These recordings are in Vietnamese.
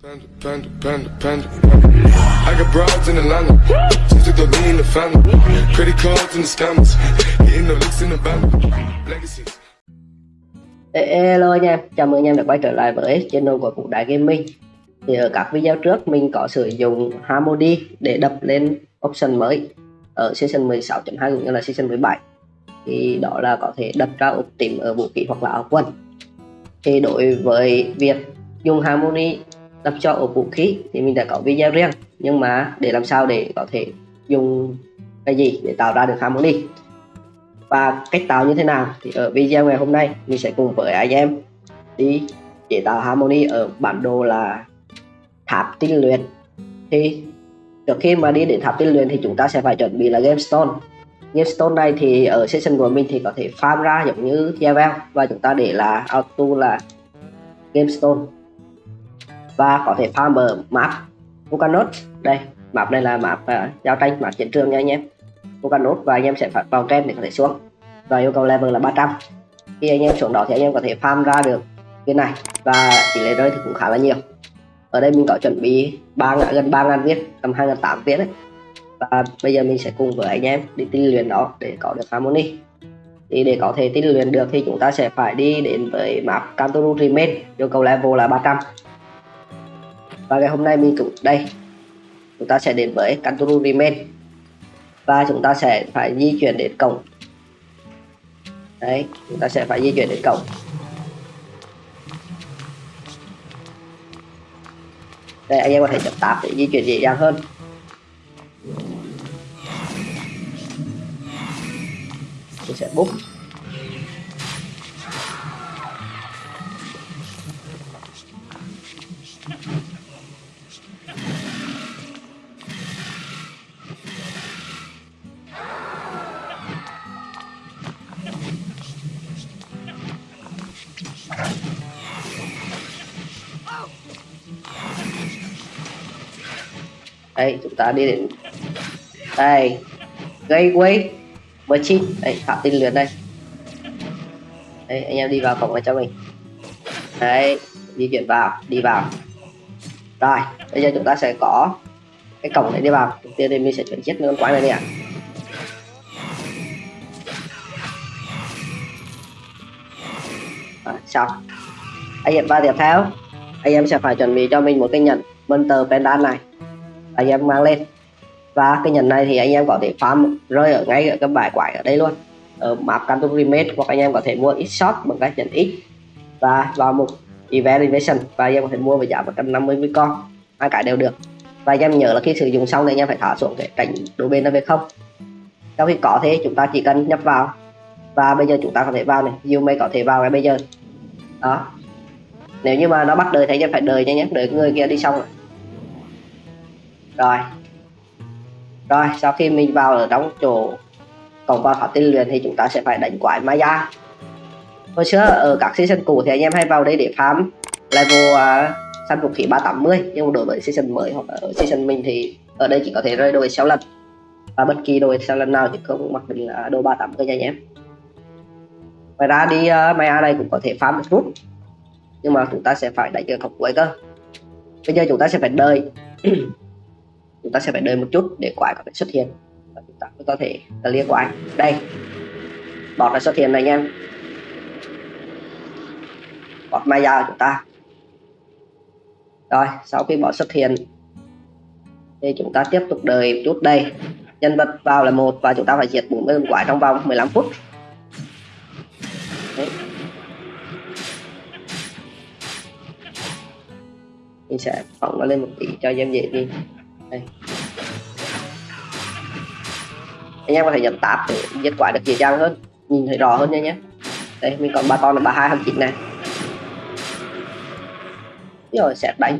Panda, panda, panda, panda. I got broads in Atlanta. Just took the lean in the family. Credit cards in the scammers. Hitting the in the band. Legacies. Hello anh em, chào mừng anh em đã quay trở lại với channel của cụ Đại Gaming Thì ở các video trước mình có sử dụng Harmony để đập lên option mới ở season 16.2 cũng như là season 17 Thì đó là có thể đập ra ốp tím ở vũ khí hoặc là áo quần Thì đối với việc dùng Harmony lắp cho ở vũ khí thì mình đã có video riêng. Nhưng mà để làm sao để có thể dùng cái gì để tạo ra được Harmony và cách tạo như thế nào thì ở video ngày hôm nay mình sẽ cùng với anh em đi chế tạo harmony ở bản đồ là tháp tinh luyện. Thì trước khi mà đi đến tháp tinh luyện thì chúng ta sẽ phải chuẩn bị là gemstone gemstone này thì ở session của mình thì có thể farm ra giống như Javel và chúng ta để là auto là gemstone và có thể farm ở map Vulcanot đây map này là map uh, giao tranh map chiến trường nha anh em. Vulcan và anh em sẽ phải vào trend để có thể xuống. Và yêu cầu level là 300 khi anh em xuống đó thì anh em có thể farm ra được cái này. Và tỷ lệ rơi thì cũng khá là nhiều. Ở đây mình có chuẩn bị ba gần 3.000 viết tầm 2.800 viết đấy và bây giờ mình sẽ cùng với anh em đi tinh luyện đó để có được harmony. Thì để có thể tinh luyện được thì chúng ta sẽ phải đi đến với map Kantoru Remain. Yêu cầu level là 300 và ngày hôm nay mình cũng đây. Chúng ta sẽ đến với Kantoru Remain và chúng ta sẽ phải di chuyển đến cổng. Đấy, chúng ta sẽ phải di chuyển đến cổng. Đây, anh em có thể chậm tạp để di chuyển dễ dàng hơn. Mình sẽ bút đây, chúng ta đi đến đây gateway machine đây phạm tin lượt đây. Đây, anh em đi vào cổng này cho mình. Đấy, di chuyển vào, đi vào. Rồi, bây giờ chúng ta sẽ có cái cổng này đi vào. Đầu tiên thì mình sẽ chuyển chết con quái này đi ạ. À. xong. Anh em vào tiếp theo. Anh em sẽ phải chuẩn bị cho mình một cái nhận Monster Pendant này anh em mang lên. Và cái nhận này thì anh em có thể farm rơi ở ngay ở các bài quái ở đây luôn. Ở map Canton Remake hoặc anh em có thể mua ít shot bằng cách nhận ít. Và vào một event invasion và anh em có thể mua với giá 150 với con. Hai cái đều được. Và anh em nhớ là khi sử dụng xong thì anh em phải thả xuống để tránh đổ bên nó về không? Sau khi có thế, chúng ta chỉ cần nhập vào. Và bây giờ chúng ta có thể vào này. You may có thể vào ngay bây giờ. Đó. Nếu như mà nó bắt đời thì anh em phải đợi nha nhé. Đợi người kia đi xong. rồi rồi. Rồi sau khi mình vào ở trong chỗ cổng vào tháp tinh luyện thì chúng ta sẽ phải đánh quái Maya hồi xưa ở các season cũ thì anh em hay vào đây để farm level uh, săn vũ khí 380 nhưng đối với season mới hoặc ở season mình thì ở đây chỉ có thể rơi đôi 6 lần. Và bất kỳ đôi 6 lần nào thì không mặc định là đôi 380 nha anh em. Ngoài ra đi à, uh, Maya này cũng có thể farm được rút nhưng mà chúng ta sẽ phải đánh ở cổng cuối cơ. Bây giờ chúng ta sẽ phải đợi. chúng ta sẽ phải đợi một chút để quái có thể xuất hiện. Và chúng ta mới có thể clear quái đây, bọt đã xuất hiện này anh em bọt maya của chúng ta. Rồi, sau khi bọt xuất hiện, thì chúng ta tiếp tục đợi chút đây. Nhân vật vào là một và chúng ta phải diệt 40 con quái trong vòng 15 phút. Đấy. mình sẽ phóng nó lên một tí cho em dễ đi. Đây. Anh em có thể giảm tạp để giết quái được dễ dàng hơn, nhìn thấy rõ hơn nha nhé. Đây, mình còn ba con là ba hai hai chín này. Rồi, sẽ đánh.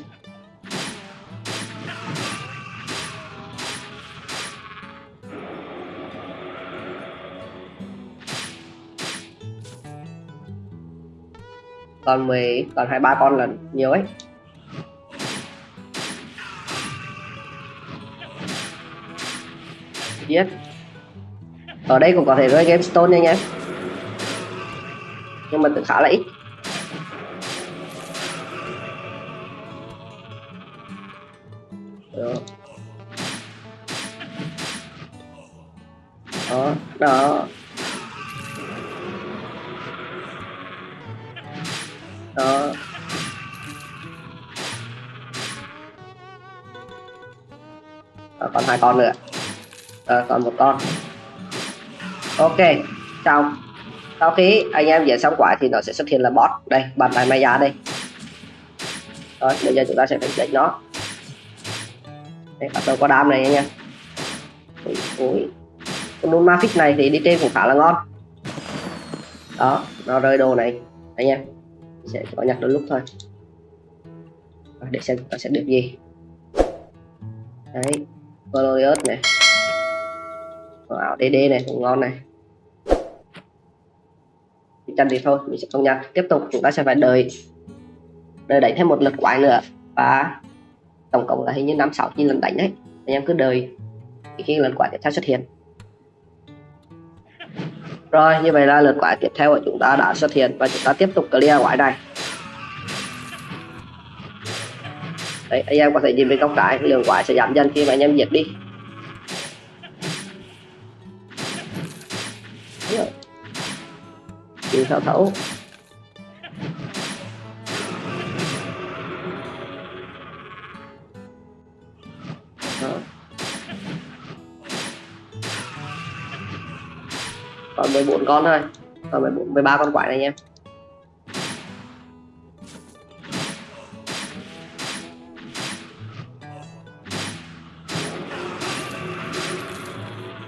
Còn 10 còn hai ba con là nhiều ấy. Biết ở đây cũng có thể rơi game stone nha nhé nhưng mà khá là ít. Đó. Đó đó. Đó. Còn hai con nữa. À, còn một con ok xong. Sau khi anh em diễn xong quả thì nó sẽ xuất hiện là boss đây bàn tay maya đây. Rồi bây giờ chúng ta sẽ phải đánh nó. Đây bắt đầu có đam này anh em. Ui, ui. con đun ma này thì đi trên cũng khá là ngon. Đó nó rơi đồ này. Anh em sẽ có nhặt đôi lúc thôi. Để xem chúng ta sẽ được gì. Đấy Glorious này. Wow DD này cũng ngon này chân thì thôi, mình sẽ không nhặt tiếp tục, chúng ta sẽ phải đợi đợi đánh thêm một lượt quái nữa. Và tổng cộng là hình như năm, sáu chín lần đánh đấy. Anh em cứ đợi khi lần quái tiếp theo xuất hiện. Rồi, như vậy là lượt quái tiếp theo của chúng ta đã xuất hiện và chúng ta tiếp tục clear quái này. Đấy, anh em có thể nhìn bên góc trái, lượng quái sẽ giảm dần khi mà anh em diệt đi. Chịu sao thấu Đó. còn 14 con thôi. Còn 14 13 con quái này anh em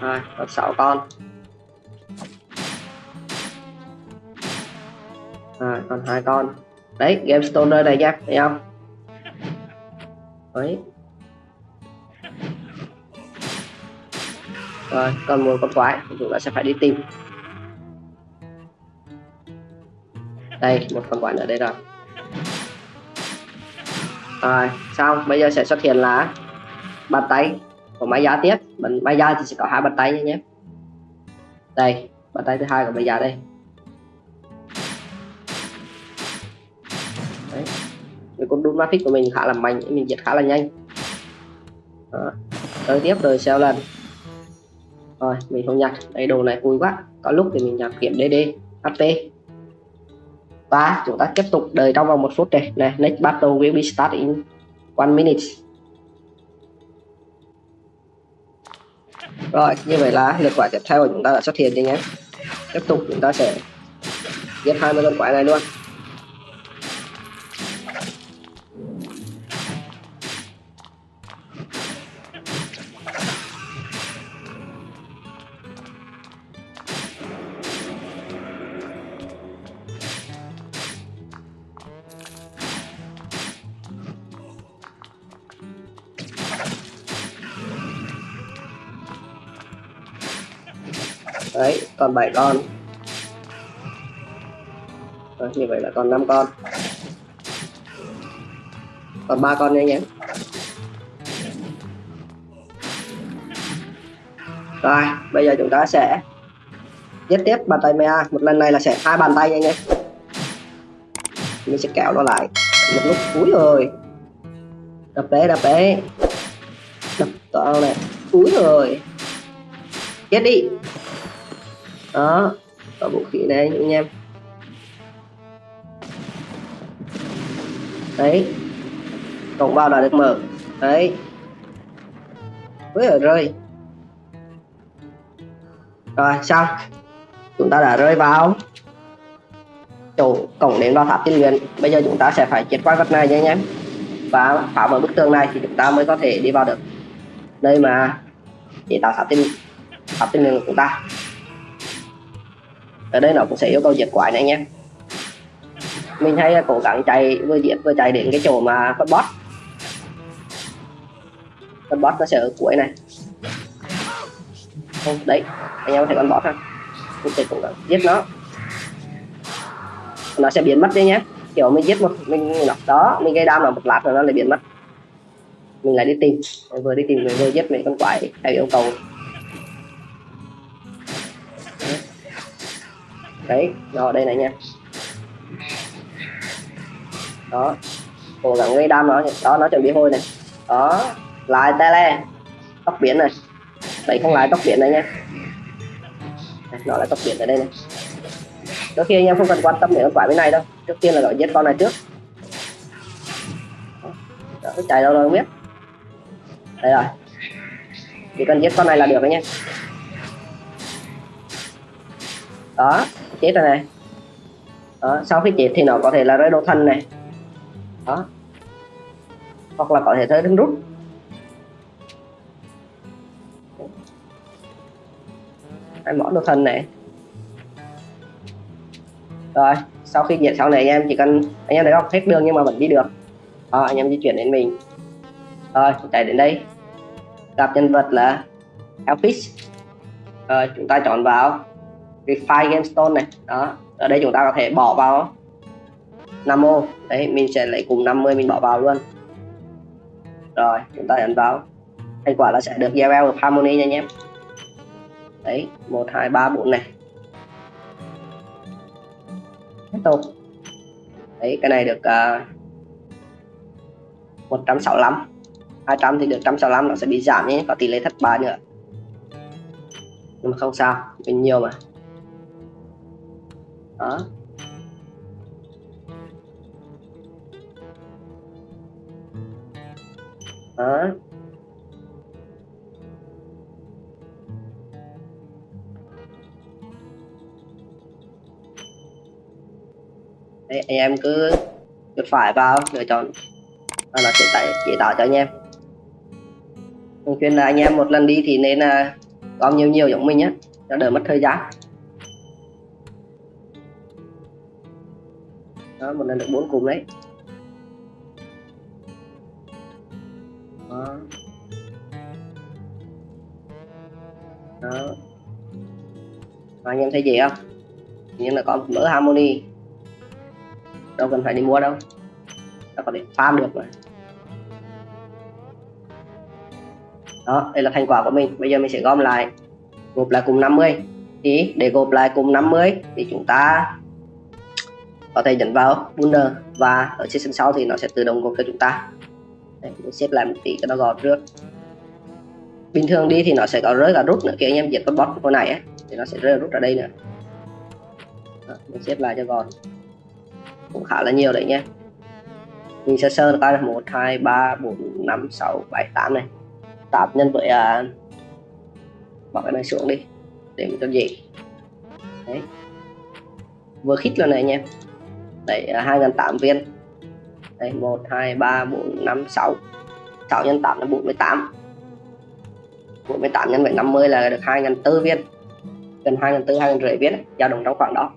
rồi còn 6 con. À, còn hai con. Đấy game stoner này nhá thấy không? Đấy. Rồi còn một con quái chúng ta sẽ phải đi tìm. Đây một con quái ở đây rồi. Rồi xong bây giờ sẽ xuất hiện là bàn tay của máy giá tiếp. Máy giá thì sẽ có hai bàn tay nhé. Đây bàn tay thứ hai của máy giá đây. Cái con đun matrix của mình khá là mạnh, mình giết khá là nhanh. Đó. tới tiếp, rồi sao lần. Rồi, mình không nhặt. Đây, đồ này vui quá. Có lúc thì mình nhặt kiểm dd hp và chúng ta tiếp tục đợi trong vòng một phút này. Này, next battle will be start in one minute. Rồi, như vậy là lượt quả tiếp theo của chúng ta đã xuất hiện rồi nhé. Tiếp tục, chúng ta sẽ giết 20 con quái này luôn. Đấy còn 7 con. Rồi, như vậy là còn 5 con. Còn ba con nha anh em. Rồi bây giờ chúng ta sẽ giết tiếp bàn tay mea. Một lần này là sẽ hai bàn tay nha anh em. Mình sẽ kéo nó lại. Một lúc cuối rồi đập đấy đập đấy. Đập to này. Cuối rồi chết đi đó, có vũ khí này anh em. Đấy. Cổng vào đã được mở. Đấy. Với ở rơi. Rồi, xong. Chúng ta đã rơi vào. Chỗ cổng đến vào tháp tiên luyện. Bây giờ chúng ta sẽ phải chết quái vật này nha anh em. Và phá vỡ bức tường này thì chúng ta mới có thể đi vào được nơi mà để tạo tháp tiên tháp tiên luyện của chúng ta ở đây nó cũng sẽ yêu cầu diệt quái này nhé mình hay à, cố gắng chạy, vừa diệt vừa chạy đến cái chỗ mà con boss. Con boss nó sẽ ở cuối này. Không, đấy, anh em có thể con bot ha. Mình sẽ cố gắng giết nó. Nó sẽ biến mất đi nhé kiểu mình giết một, mình nó, đó, mình gây đam là một lát rồi nó lại biến mất. Mình lại đi tìm, vừa đi tìm vừa giết mấy con quái theo yêu cầu. Đấy rồi đây này nha. Đó cố gắng gây đam nó đó nó chuẩn bị hôi này. Đó lại tele tóc biển này. Đấy không lại tóc biển này nha. Nó lại tóc biển ở đây này. Đôi khi anh em không cần quan tâm đến con quái bên này đâu. Trước tiên là gọi giết con này trước. Đó, nó chạy đâu rồi không biết. Đây rồi. Chỉ cần giết con này là được đấy nha. Đó chết rồi này. Đó, sau khi chết thì nó có thể là rơi đồ thân này. Đó. Hoặc là có thể rơi đứng rút. Hai món đồ thân này. Rồi sau khi diệt xong này anh em chỉ cần anh em thấy không? Hết đường nhưng mà vẫn đi được. Đó, anh em di chuyển đến mình. Rồi chạy đến đây. Gặp nhân vật là Elfish rồi chúng ta chọn vào. Refine Gemstone này. Đó ở đây chúng ta có thể bỏ vào. 5 ô đấy mình sẽ lấy cùng 50 mình bỏ vào luôn. Rồi chúng ta ấn vào. Thành quả là sẽ được gieo of harmony nha anh em đấy một hai ba bốn này. Tiếp tục. Đấy cái này được uh, 165 200 thì được 165 nó sẽ bị giảm nhé có tỷ lệ thất bại nữa. Nhưng mà không sao mình nhiều mà hả? Hả? Đấy, anh em cứ chuột phải vào lựa chọn. Và nó sẽ tải, chỉ tạo cho anh em. Thường xuyên là anh em một lần đi thì nên là gom nhiều nhiều giống mình nhé cho đỡ mất thời gian. Đó một lần được bốn cụm đấy. Đó. Đó. Và anh em thấy gì không? Nhưng là có mỡ harmony. Đâu cần phải đi mua đâu. Ta có thể farm được mà đó, đây là thành quả của mình. Bây giờ mình sẽ gom lại. Gộp lại cùng 50 thì để gộp lại cùng 50 thì chúng ta có thể nhấn vào Wonder và ở session sau thì nó sẽ tự động gộp cho chúng ta. Đây, mình xếp lại một tí cho nó gọn trước. Bình thường đi thì nó sẽ có rơi cả rút nữa khi anh em diệt con boss con này ấy, thì nó sẽ rơi rút ở đây nữa. Đó, mình xếp lại cho gọn. Cũng khá là nhiều đấy nhé mình sẽ sơ coi là một hai ba bốn năm sáu bảy tám này. Tám nhân với à, bỏ cái này xuống đi để mình cho gì đấy. Vừa khít lần này anh em đấy hai ngàn tám viên. Đây một, hai, ba, bốn, năm, sáu. Sáu nhân 8 là bốn mươi tám. Bốn mươi tám nhân với năm mươi là được hai ngàn tư viên. Gần hai ngàn tư, hai ngàn rưỡi viên dao động trong khoảng đó.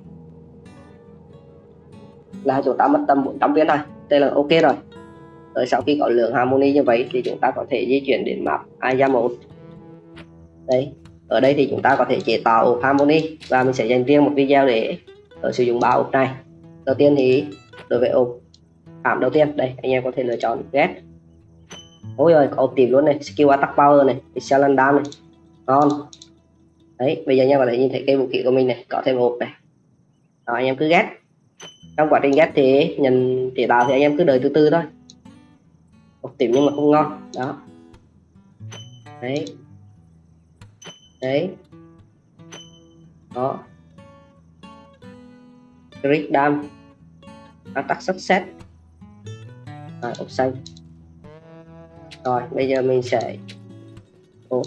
Là chúng ta mất tầm 400 viên thôi, đây là ok rồi. Rồi sau khi có lượng harmony như vậy thì chúng ta có thể di chuyển đến map Aya 1 đây ở đây thì chúng ta có thể chế tạo harmony và mình sẽ dành riêng một video để ở sử dụng ba ổ này đầu tiên thì đối với ốp cảm đầu tiên, đây, anh em có thể lựa chọn get. Ôi rồi có tìm luôn này, skill attack power này excellent dam này. Ngon. Đấy, bây giờ anh em có thể nhìn thấy cây vũ khí của mình này, có thêm hộp này. Đó, anh em cứ ghét trong quá trình ghép thì nhận chỉ tạo thì anh em cứ đợi từ từ thôi. Một tìm nhưng mà không ngon. Đó. Đấy. Đấy. Đó. Rick Dam. Attack success rồi ốc xanh rồi bây giờ mình sẽ Ồ.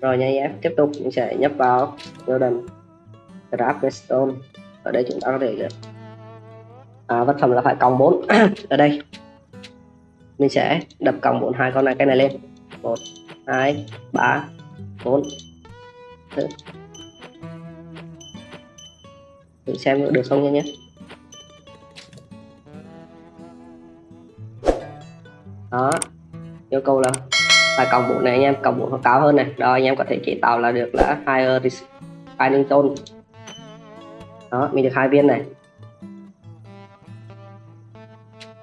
rồi nha em tiếp tục mình sẽ nhấp vào Golden grab redstone ở đây chúng ta có thể được à, vật phẩm là phải cộng 4 ở đây. Mình sẽ đập cộng 4 hai con này cái này lên. 1 2 3 4 thử, thử xem được không nha nhé đó. Yêu cầu là phải cộng bộ này anh em cộng bộ nó cao hơn này. Rồi anh em có thể chế tạo là được là higher ờ, finding tone đó, mình được hai viên này.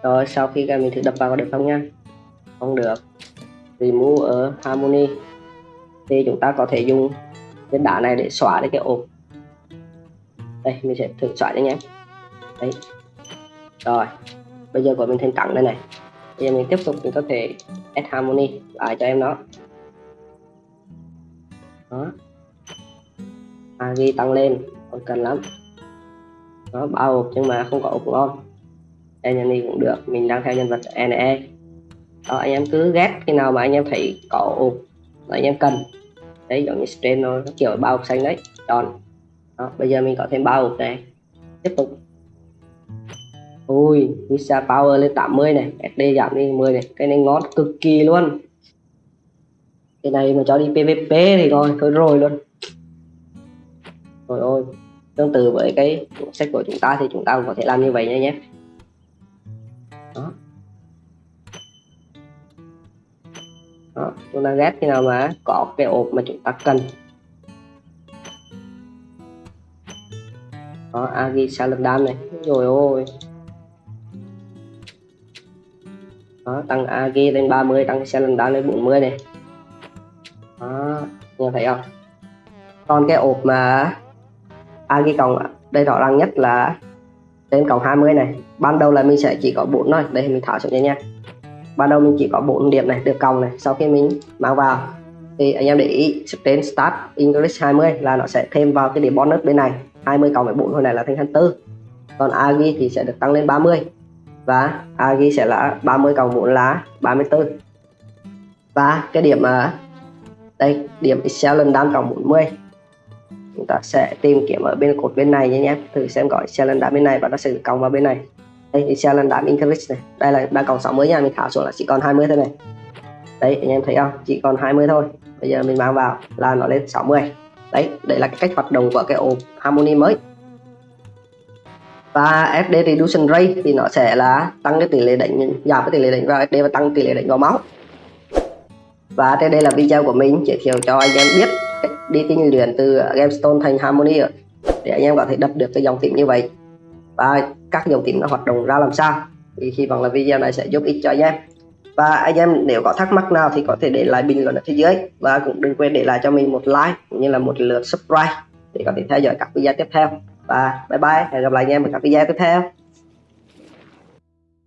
Rồi, sau khi mình thử đập vào có được không nha? Không được. Remove ở harmony. Thì chúng ta có thể dùng cái đá này để xóa đi cái ổ đây, mình sẽ thử xóa cho nhé. Đấy. Rồi. Bây giờ của mình thành cẳng đây này. Bây giờ mình tiếp tục, mình có thể add harmony lại cho em nó. Đó. Agi tăng lên. Còn cần lắm. Nó bao hộp nhưng mà không có ốc ngon enemy cũng được. Mình đang theo nhân vật NE đó, anh em cứ ghét khi nào mà anh em thấy có ộp là anh em cần. Đấy, giống như strain nó kiểu bao hộp xanh đấy. Tròn đó, bây giờ mình có thêm bao hộp này. Tiếp tục. Ui visa power lên 80 này SD giảm đi 10 này. Cái này ngon cực kỳ luôn. Cái này mà cho đi PVP thì coi thôi rồi luôn. Rồi ôi tương tự với cái sách của chúng ta thì chúng ta cũng có thể làm như vậy nha nhé. Đó. Đó chúng ta ghét khi nào mà có cái ộp mà chúng ta cần. Đó à, agi saladam này. Rồi, ôi. Đó, tăng agi lên 30 tăng saladam lên 40 này. Đó nhìn thấy không? Còn cái ộp mà agi cộng đây rõ ràng nhất là trên cộng 20 này. Ban đầu là mình sẽ chỉ có 4 thôi đây mình tháo xuống cho nha. Ban đầu mình chỉ có 4 điểm này, được cộng này. Sau khi mình mang vào, thì anh em để ý trên start English 20 là nó sẽ thêm vào cái điểm bonus bên này. 20 cộng với 4 hồi này là thành 24 còn Agi thì sẽ được tăng lên 30 và Agi sẽ là 30 cộng 4 là 34 và cái điểm mà đây, điểm Excel lần đam cộng 40 chúng ta sẽ tìm kiếm ở bên cột bên này nhé nhé. Thử xem có Excel lần đam bên này và nó sẽ được cộng vào bên này. Đây, Excel lần đam increase này. Đây là đang cộng 60 nha, mình thả xuống là chỉ còn 20 thôi này. Đấy anh em thấy không? Chỉ còn 20 thôi. Bây giờ mình mang vào là nó lên 60 đấy, đây là cái cách hoạt động của cái ổ harmony mới. Và SD reduction rate thì nó sẽ là tăng cái tỷ lệ đánh, giảm cái tỷ lệ đánh vào SD và tăng tỷ lệ đánh vào máu. Và trên đây là video của mình giới thiệu cho anh em biết cách đi tinh luyện từ Gamestone thành Harmony để anh em có thể đập được cái dòng tím như vậy. Và các dòng tím nó hoạt động ra làm sao. Thì hy vọng là video này sẽ giúp ích cho anh em và anh em nếu có thắc mắc nào thì có thể để lại bình luận ở phía dưới. Và cũng đừng quên để lại cho mình một like cũng như là một lượt subscribe để có thể theo dõi các video tiếp theo. Và bye bye, hẹn gặp lại anh em ở các video tiếp theo.